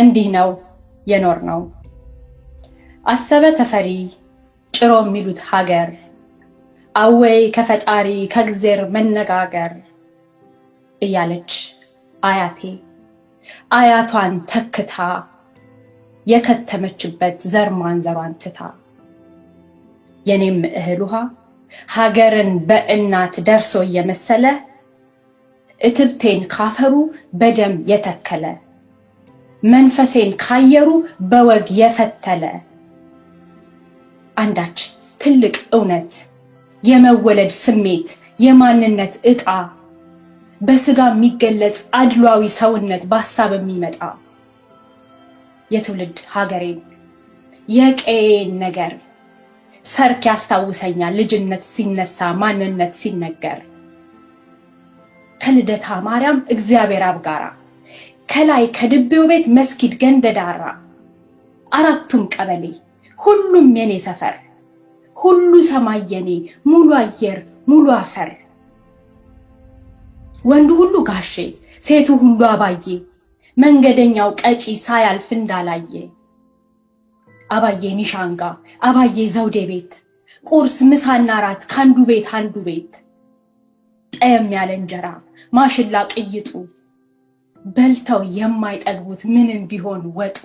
እንዲህ ነው የኖር ነው። አሰበ ተፈሪ ጭሮ የሚሉት ሀገር አወይ ከፈጣሪ ከእግዜር መነጋገር እያለች አያቴ አያቷን ተክታ የከተመችበት ዘር ማንዘሯን ትታ የኔም እህል ውሃ ሀገርን በእናት ደርሶ እየመሰለ እትብቴን ካፈሩ በደም የተከለ መንፈሴን ካየሩ በወግ የፈተለ። አንዳች ትልቅ እውነት የመወለድ ስሜት የማንነት ዕጣ በስጋ የሚገለጽ አድሏዊ ሰውነት በሀሳብ የሚመጣ። የትውልድ ሀገሬን የቀዬን ነገር ሰርክ ያስታውሰኛል ልጅነት ሲነሳ ማንነት ሲነገር። ከልደታ ማርያም እግዚአብሔር አብ ጋራ ከላይ ከድቤው ቤት መስጊድ ገንደዳራ አራቱም ቀበሌ ሁሉም የኔ ሰፈር ሁሉ ሰማይ የኔ ሙሉ አየር ሙሉ አፈር። ወንዱ ሁሉ ጋሼ ሴቱ ሁሉ አባዬ መንገደኛው ቀጪ ሳያልፍ እንዳላየ። አባዬ ኒሻንጋ አባዬ ዘውዴ ቤት ቁርስ ምሳና ራት ከአንዱ ቤት አንዱ ቤት። ጠየም ያለ እንጀራ ማሽላ ቅይጡ በልተው የማይጠግቡት ምንም ቢሆን ወጡ።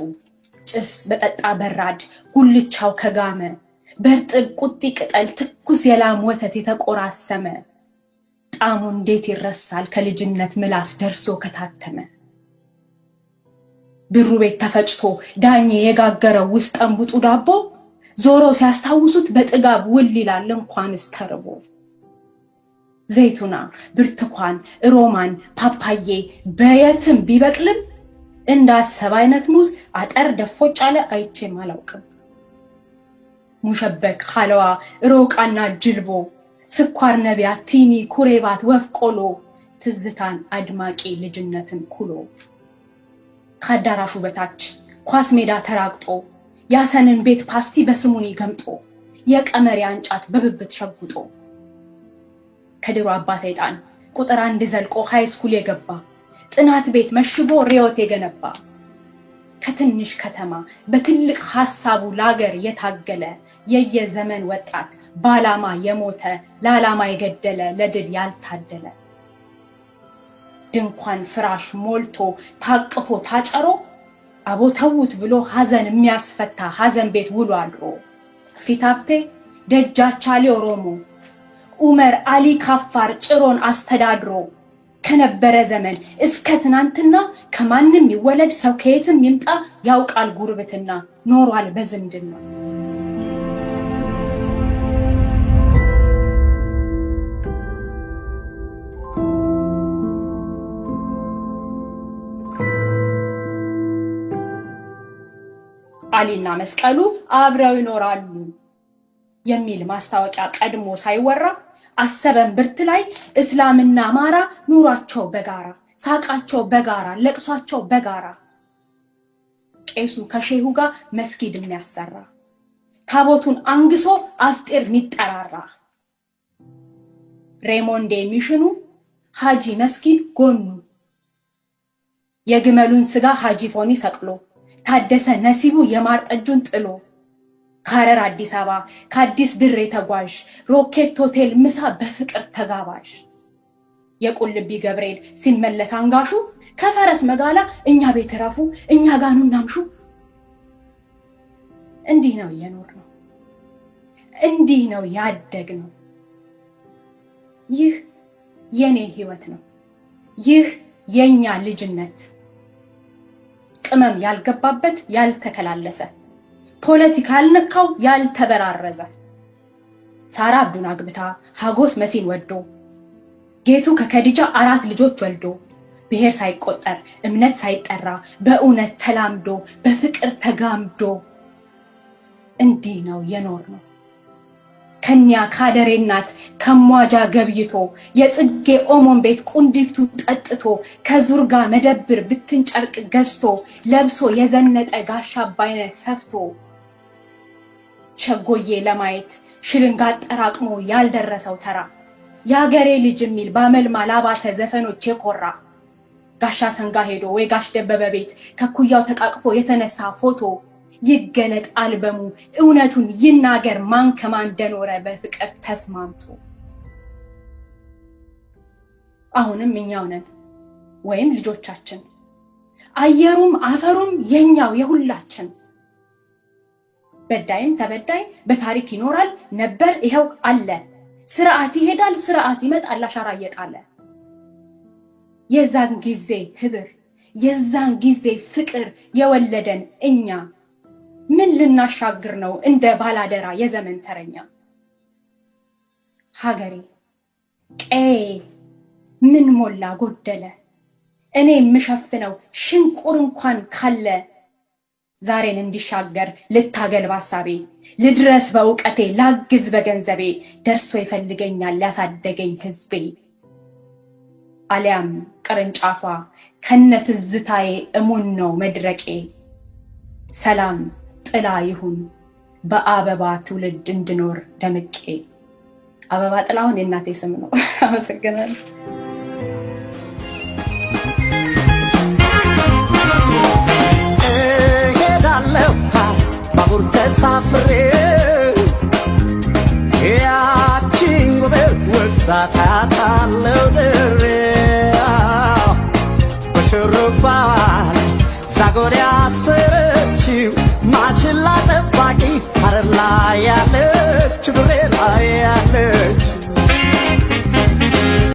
ጭስ በጠጣ በራድ ጉልቻው ከጋመ። በእርጥብ ቁጢ ቅጠል ትኩስ የላም ወተት የተቆራሰመ። ጣዕሙ እንዴት ይረሳል ከልጅነት ምላስ ደርሶ ከታተመ። ብሩ ቤት ተፈጭቶ ዳኜ የጋገረው ውስጥ ጠንቡጡ ዳቦ። ዞረው ሲያስታውሱት በጥጋብ ውል ይላል እንኳንስ ተርቦ ዘይቱና ብርቱካን ሮማን ፓፓዬ በየትም ቢበቅልም እንዳሰብ አይነት ሙዝ አጠር ደፎጭ አለ አይቼም አላውቅም። ሙሸበክ ሀለዋ ሮቃና ጅልቦ ስኳር ነቢያት ቲኒ ኩሬባት ወፍ ቆሎ ትዝታን አድማቂ ልጅነትን ኩሎ ከአዳራሹ በታች ኳስ ሜዳ ተራግጦ ያሰንን ቤት ፓስቲ በስሙኒ ገምጦ የቀመር አንጫት በብብት ሸጉጦ ከድሮ አባ ሰይጣን ቁጥር አንድ ዘልቆ high school የገባ ጥናት ቤት መሽጎ ርዕዮት የገነባ ከትንሽ ከተማ በትልቅ ሀሳቡ ለአገር የታገለ የያ ዘመን ወጣት በዓላማ የሞተ ለዓላማ የገደለ ለድል ያልታደለ ድንኳን ፍራሽ ሞልቶ ታቅፎ ታጨሮ አቦተውት ብሎ ሀዘን የሚያስፈታ ሀዘን ቤት ውሎ አድሮ ፊታብቴ ደጃቻሌ ኦሮሞ ኡመር አሊ ካፋር ጭሮን አስተዳድሮ ከነበረ ዘመን እስከ ትናንትና ከማንም ይወለድ ሰው ከየትም ይምጣ ያውቃል ጉርብትና ኖሯል በዝምድና። አሊና መስቀሉ አብረው ይኖራሉ የሚል ማስታወቂያ ቀድሞ ሳይወራ አሰበን ብርት ላይ እስላምና አማራ ኑሯቸው በጋራ ሳቃቸው በጋራ ለቅሷቸው በጋራ። ቄሱ ከሼሁ ጋር መስጊድ የሚያሰራ ታቦቱን አንግሶ አፍጢር የሚጠራራ ሬሞንዴ የሚሽኑ ሀጂ መስጊድ ጎኑ። የግመሉን ስጋ ሀጂ ፎኒ ሰቅሎ ታደሰ ነሲቡ የማር ጠጁን ጥሎ ከሐረር አዲስ አበባ ከአዲስ ድሬ ተጓዥ ሮኬት ሆቴል ምሳ በፍቅር ተጋባዥ የቁልቢ ገብርኤል ሲመለስ አንጋሹ ከፈረስ መጋላ እኛ ቤት ረፉ እኛ ጋኑ እናምሹ። እንዲህ ነው የኖርነው። እንዲህ ነው ያደግነው። ይህ የኔ ህይወት ነው። ይህ የኛ ልጅነት ቅመም ያልገባበት ያልተከላለሰ ፖለቲካ ያልነካው ያልተበራረዘ ሳራ አብዱን አግብታ ሀጎስ መሲን ወዶ ጌቱ ከከዲጃ አራት ልጆች ወልዶ ብሔር ሳይቆጠር እምነት ሳይጠራ በእውነት ተላምዶ በፍቅር ተጋምዶ እንዲህ ነው የኖር ነው። ከኒያ ካደሬ ከሟጃ ገብይቶ የጽጌ ኦሞን ቤት ቁንዲፍቱ ጠጥቶ ከዙርጋ መደብር ብትን ጨርቅ ገዝቶ ለብሶ የዘነጠ ጋሻ አባይነት ሰፍቶ ሸጎዬ ለማየት ሽልንጋ አጠራቅሞ ያልደረሰው ተራ የአገሬ ልጅ የሚል በአመልማል አባተ ዘፈኖች የኮራ ጋሻ ሰንጋ ሄዶ ወይ ጋሽ ደበበ ቤት ከኩያው ተቃቅፎ የተነሳ ፎቶ ይገለጥ አልበሙ እውነቱን ይናገር ማን ከማን እንደኖረ በፍቅር ተስማምቶ። አሁንም እኛው ነን ወይም ልጆቻችን አየሩም አፈሩም የኛው የሁላችን በዳይም ተበዳይ በታሪክ ይኖራል። ነበር ይኸው አለ። ስርዓት ይሄዳል ስርዓት ይመጣል አሻራ እየጣለ። የዛን ጊዜ ህብር የዛን ጊዜ ፍቅር የወለደን እኛ ምን ልናሻግር ነው እንደ ባላደራ የዘመን ተረኛ? ሀገሬ ቀዬ ምን ሞላ ጎደለ? እኔ የምሸፍነው ሽንቁር እንኳን ካለ ዛሬን እንዲሻገር ልታገል ባሳቤ ልድረስ በእውቀቴ ላግዝ በገንዘቤ ደርሶ ይፈልገኛል ያሳደገኝ ህዝቤ አሊያም ቅርንጫፏ ከነ ትዝታዬ እሙን ነው መድረቄ። ሰላም ጥላ ይሁን በአበባ ትውልድ እንድኖር ደምቄ። አበባ ጥላሁን የእናቴ ስም ነው። አመሰግናለሁ በሽሩባ ዛጎር ያሰረችው ማሽላ ጠባቂ ሀረር ላይ ያለች ብሬ ላይ ያለች